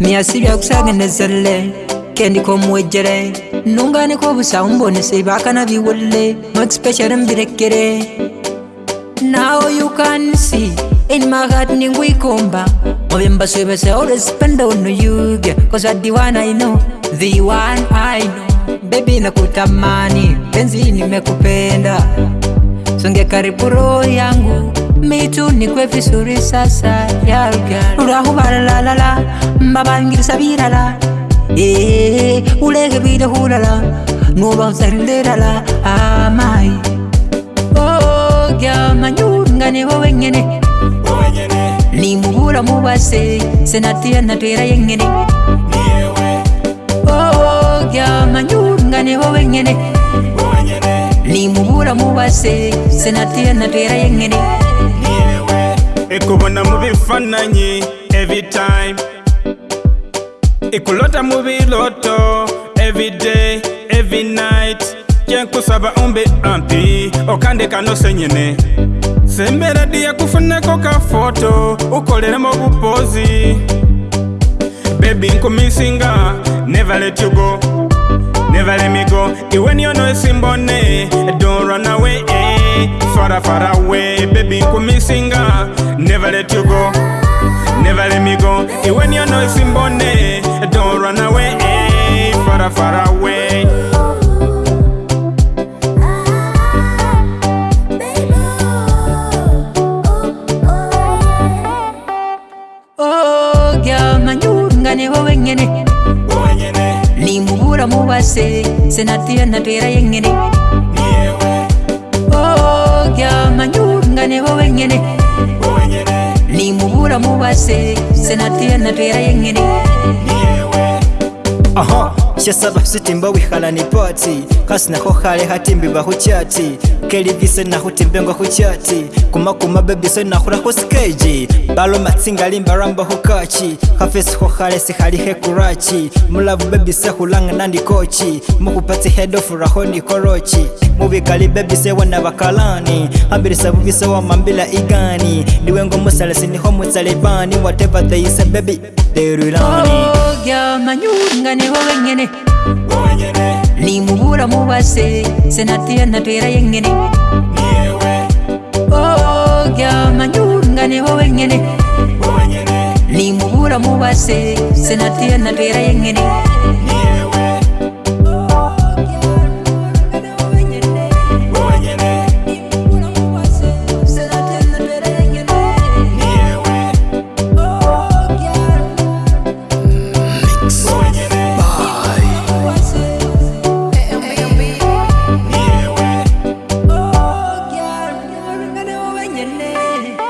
miasibya kusagendezele kendiko muwejere nunganiko obusaumbonese bakana biwolle mwekspeciare mbirekere nao yukansi inmahat ningwikomba mobyembasuibese orespenda ono yuge kosa diwana ino dhiwan aino bebi nakutamani penzi nimekupenda songe karibu roho yangu mitu nikwe visuri sasa yaruaurahubalalalala mbabangirisa birala uleke bwile hulala nubazalilelala amai oh, gamanyungane wowengene nimubula mubase senatia natera yengene oh, gamanyungane wowengene nimubula mubase senatia natera yengene oh, ikubona mubifananyi everytime ikulota mubiloto everyday everynight kyenkusaba umbe ampi okandekano senyene sembera di yakufunako kafoto ukoleremo bupozi bebi nkumisinga nevaletyugo nevalemigo iweniono esimbone donranawe eh, farafarawe bebi nkumisinga never let me go hey, when you know it's in bone don't run away hey, far far away nimubura mubase senatuyanatera yengene yeah, oh, yamanyunga nebo wengene yeah. mubura mubase senatiye natera yengene aha mba sitimba ni pati kasi nakho khale khatimbiba khuchati kelivise nakhutimbenga khuchati kumakuma bebise nakhulakho sikeji baloma tsingali mbaramba khukachi khafesi khokhale sikhali khekurachi mulavu bebise hulanga ndi kochi mukhupa tsihedofurakho ni korochi Mubi kalibe bise wana bakalani Ambirisa wa mambila igani Ndiwe ngomu salasi niho mutalibani Whatever they say baby they rule on me terulani Oga manyungane wawengene Ni mubura mubase senati Senatia natera yengene Niyewe Oga manyungane wawengene Ni mubura mubase senati Senatia natera yengene Niyewe nene